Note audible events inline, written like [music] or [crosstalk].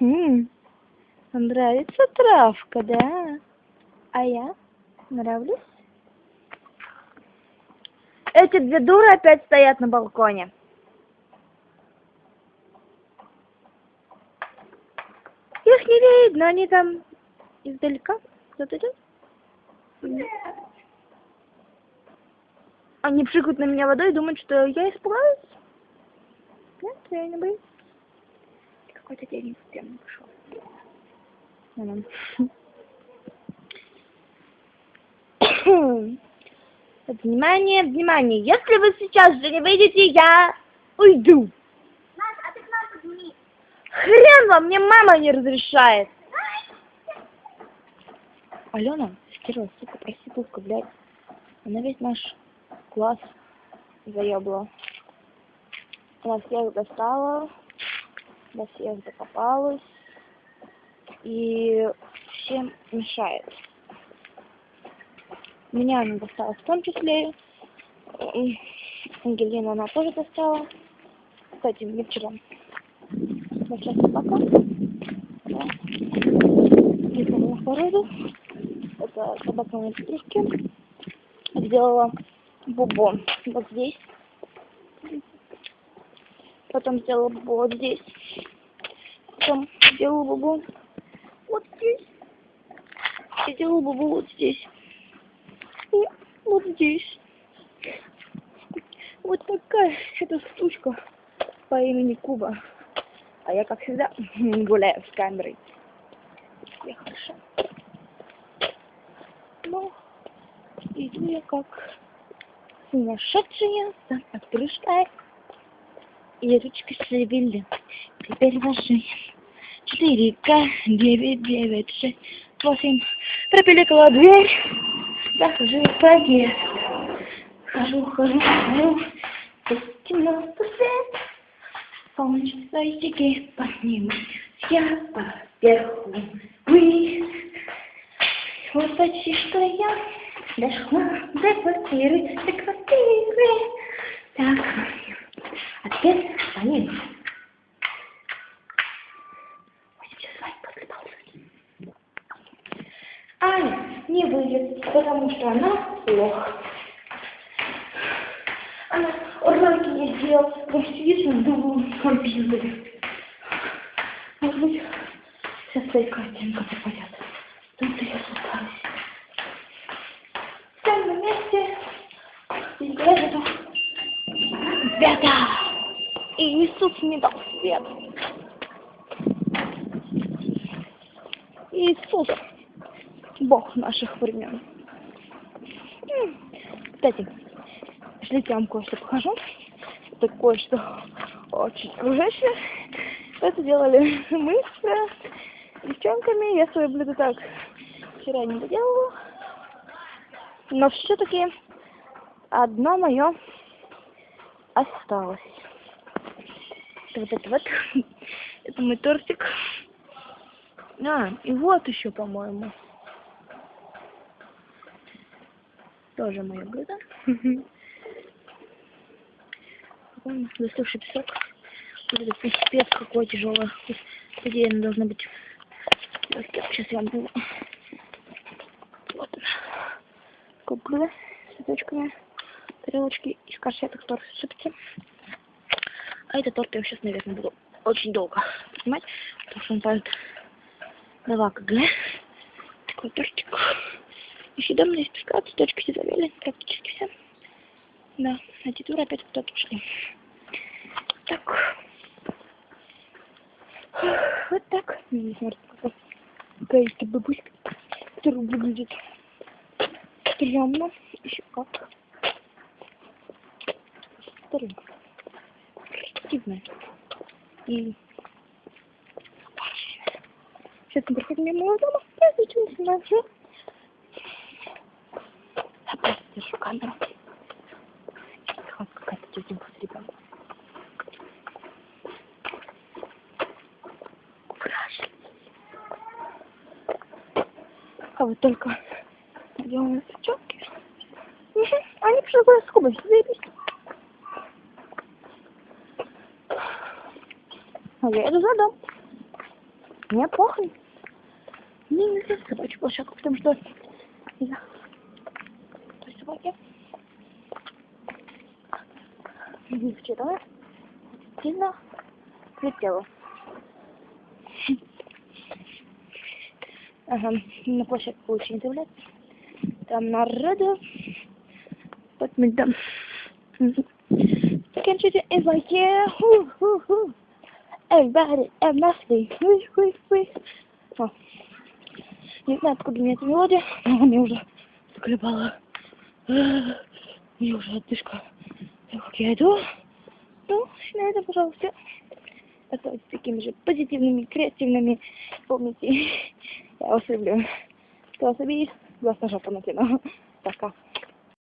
М, Нравится травка, да? А я нравлюсь? Эти две дуры опять стоят на балконе. Их не видно, они там издалека. Кто-то идет? Они пшикают на меня водой и думают, что я испугалась. Нет, я не боюсь. Какой-то день прям пошел. Вон он. Внимание, внимание. Если вы сейчас же не выйдете, я уйду. Маша, а ты к нам подними. Хрен вам, мне мама не разрешает. Алена, стерва, сука, проститутка, блядь. Она весь наш класс заебла. Она всех достала, до всех докопалась и всем мешает. Меня она достала в том числе. М, Ангелину она тоже достала. Кстати, мне вчера большая собака. Да. Ехала на породу. Это собака моей подружки. Сделала бубон вот здесь. Потом сделала бубон вот здесь. Потом сделала бубон вот здесь. И сделала бубон вот здесь. И вот здесь. Вот такая эта сучка по имени Куба. А я, как всегда, [laughs] гуляю с камерой. Все хорошо. Но иду я как сумасшедшая за подружкой. И ручки шевели. Теперь ваши. Четыре К, девять, девять, шесть, восемь. Пропиликала дверь. Захожу в подъезд. Хожу, хожу, хожу. Здесь темно, свет. Полночь свои щеки подниму. Я поверху. Вы. Вот почти что я дошла до квартиры, до квартиры. Так, звонит. Будем сейчас звонить после паузы. Аня не выйдет, потому что она плохо. Она уроки не сделал, вот сидит на другом компьютере. Может быть, сейчас свои картинка попадет. Тут я слухаюсь. Все на месте. И это света. И Иисус мне дал свет. Иисус, Бог наших времен. Кстати, Пошлите, я вам кое-что покажу. Это кое-что очень окружающее. Это делали [laughs] мы с девчонками. Я свое блюдо так вчера не доделала. Но все-таки одно мое осталось. Это вот это вот. [laughs] Это мой тортик. А, и вот еще, по-моему. Тоже мое блюдо. [laughs] Застывший песок. Вот это пипец какой тяжелый. По идее, она должна быть. Сейчас я вам. Вот она. Круглая, с цветочками. Тарелочки из конфеток торт сыпется. А этот торт я сейчас, наверное, буду очень долго снимать, потому что он падает на 2 кг. Такой тортик. Еще дома есть песка, цветочки все завели, практически все. Да, а тетура опять куда-то ушли. Так. Вот так. Не смотрите, какая какая-то бабуська, которая выглядит стрёмно. Еще как. Старенькая. Креативная. И Сейчас мы проходим мимо дома. Я не снимаю. Я просто держу камеру. Вот какая-то тетенька с ребенком. А вот только девчонки? Мгм, Они пришли гулять с Кубой. Заебись. А я иду за дом. Мне похуй. Мне не нравится собачью площадку, потому что из-за той собаки вчера сильно летела. Ага, на площадку лучше не. Там народу. Вот мы там. Заканчивайте инвайте. Ху-ху-ху. Everybody, everybody. Хуй, хуй, хуй. О. Не знаю, откуда мне эта мелодия, но мне уже заколебала. Мне уже отдышка. Так как я иду. Ну, на этом, пожалуйста. Оставайтесь такими же позитивными, креативными. Помните, [laughs] я вас люблю. Кто вас обидит, глаз на жопу накину. Пока.